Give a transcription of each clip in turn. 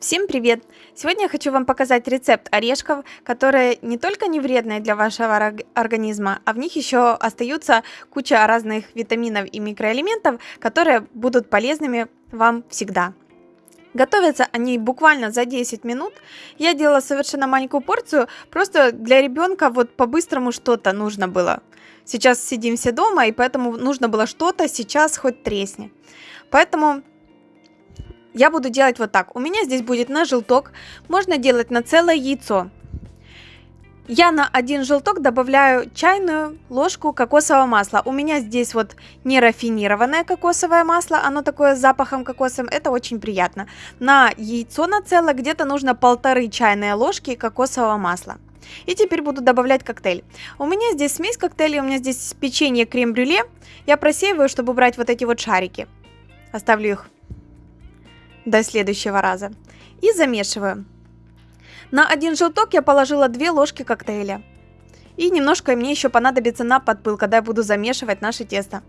Всем привет! Сегодня я хочу вам показать рецепт орешков, которые не только не вредные для вашего организма, а в них еще остаются куча разных витаминов и микроэлементов, которые будут полезными вам всегда. Готовятся они буквально за 10 минут. Я делала совершенно маленькую порцию, просто для ребенка вот по-быстрому что-то нужно было. Сейчас сидим все дома, и поэтому нужно было что-то сейчас хоть тресни. Поэтому я буду делать вот так. У меня здесь будет на желток. Можно делать на целое яйцо. Я на один желток добавляю чайную ложку кокосового масла. У меня здесь вот не рафинированное кокосовое масло, оно такое с запахом кокосовым, это очень приятно. На яйцо на целое где-то нужно полторы чайные ложки кокосового масла. И теперь буду добавлять коктейль. У меня здесь смесь коктейлей, у меня здесь печенье крем-брюле. Я просеиваю, чтобы убрать вот эти вот шарики. Оставлю их до следующего раза. И замешиваю. На один желток я положила 2 ложки коктейля. И немножко мне еще понадобится на подпыл, когда я буду замешивать наше тесто.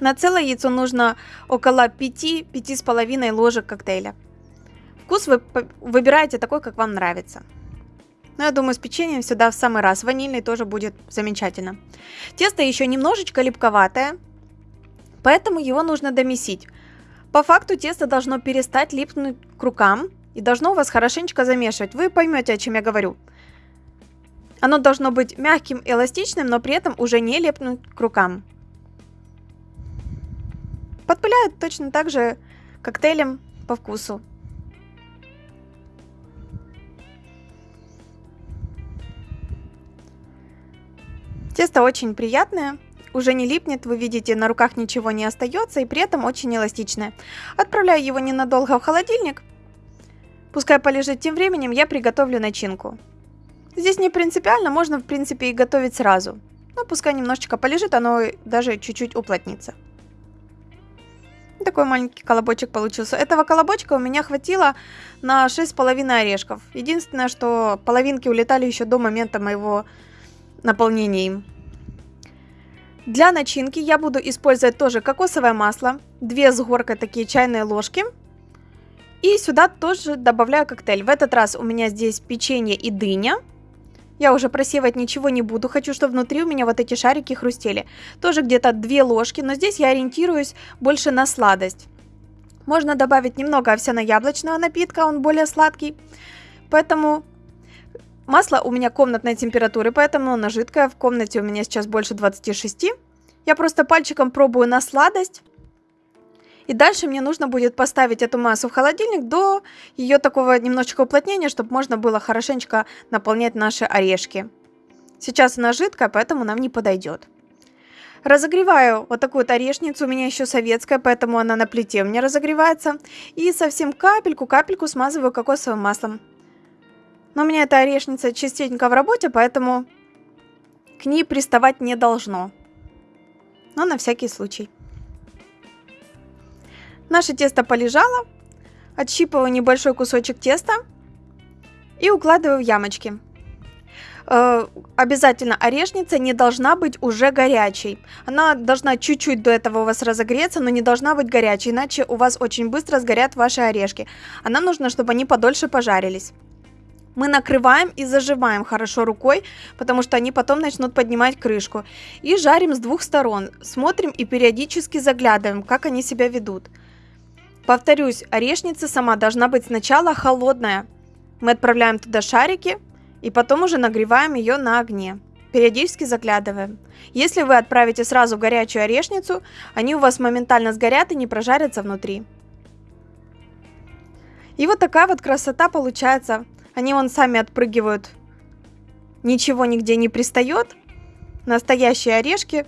На целое яйцо нужно около 5-5,5 ложек коктейля. Вкус вы выбираете такой, как вам нравится. Но я думаю, с печеньем сюда в самый раз. Ванильный тоже будет замечательно. Тесто еще немножечко липковатое, поэтому его нужно домесить. По факту тесто должно перестать липнуть к рукам и должно у вас хорошенечко замешивать. Вы поймете, о чем я говорю. Оно должно быть мягким эластичным, но при этом уже не липнуть к рукам. Подпыляют точно так же коктейлем по вкусу. Тесто очень приятное уже не липнет, вы видите, на руках ничего не остается и при этом очень эластичное. Отправляю его ненадолго в холодильник. Пускай полежит тем временем, я приготовлю начинку. Здесь не принципиально, можно в принципе и готовить сразу. Но пускай немножечко полежит, оно даже чуть-чуть уплотнится. Такой маленький колобочек получился. Этого колобочка у меня хватило на 6,5 орешков. Единственное, что половинки улетали еще до момента моего наполнения им. Для начинки я буду использовать тоже кокосовое масло, 2 с горкой такие чайные ложки. И сюда тоже добавляю коктейль. В этот раз у меня здесь печенье и дыня. Я уже просеивать ничего не буду, хочу, чтобы внутри у меня вот эти шарики хрустели. Тоже где-то 2 ложки, но здесь я ориентируюсь больше на сладость. Можно добавить немного овсяно-яблочного напитка, он более сладкий. Поэтому Масло у меня комнатной температуры, поэтому оно жидкое. В комнате у меня сейчас больше 26. Я просто пальчиком пробую на сладость. И дальше мне нужно будет поставить эту массу в холодильник до ее такого немножечко уплотнения, чтобы можно было хорошенечко наполнять наши орешки. Сейчас она жидкая, поэтому нам не подойдет. Разогреваю вот такую вот орешницу, у меня еще советская, поэтому она на плите у меня разогревается. И совсем капельку-капельку смазываю кокосовым маслом. Но у меня эта орешница частенько в работе, поэтому к ней приставать не должно. Но на всякий случай. Наше тесто полежало. Отщипываю небольшой кусочек теста и укладываю в ямочки. Э, обязательно орешница не должна быть уже горячей. Она должна чуть-чуть до этого у вас разогреться, но не должна быть горячей, иначе у вас очень быстро сгорят ваши орешки. А нам нужно, чтобы они подольше пожарились. Мы накрываем и заживаем хорошо рукой, потому что они потом начнут поднимать крышку. И жарим с двух сторон. Смотрим и периодически заглядываем, как они себя ведут. Повторюсь, орешница сама должна быть сначала холодная. Мы отправляем туда шарики и потом уже нагреваем ее на огне. Периодически заглядываем. Если вы отправите сразу горячую орешницу, они у вас моментально сгорят и не прожарятся внутри. И вот такая вот красота получается они вон сами отпрыгивают. Ничего нигде не пристает. Настоящие орешки.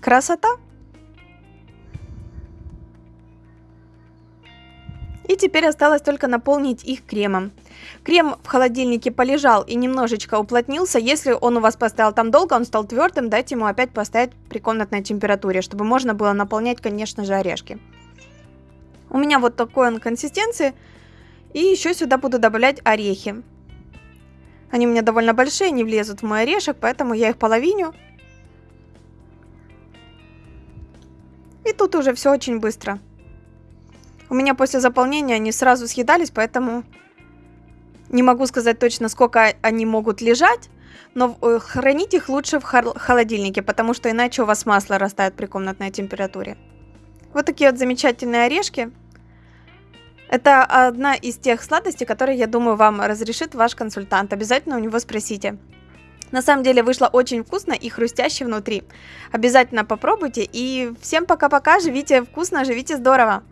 Красота. И теперь осталось только наполнить их кремом. Крем в холодильнике полежал и немножечко уплотнился. Если он у вас поставил там долго, он стал твердым, дайте ему опять поставить при комнатной температуре, чтобы можно было наполнять, конечно же, орешки. У меня вот такой он консистенции. И еще сюда буду добавлять орехи. Они у меня довольно большие, не влезут в мой орешек, поэтому я их половиню. И тут уже все очень быстро. У меня после заполнения они сразу съедались, поэтому не могу сказать точно, сколько они могут лежать, но э, хранить их лучше в холодильнике, потому что иначе у вас масло растает при комнатной температуре. Вот такие вот замечательные орешки. Это одна из тех сладостей, которые, я думаю, вам разрешит ваш консультант. Обязательно у него спросите. На самом деле вышло очень вкусно и хрустяще внутри. Обязательно попробуйте. И всем пока-пока. Живите вкусно, живите здорово.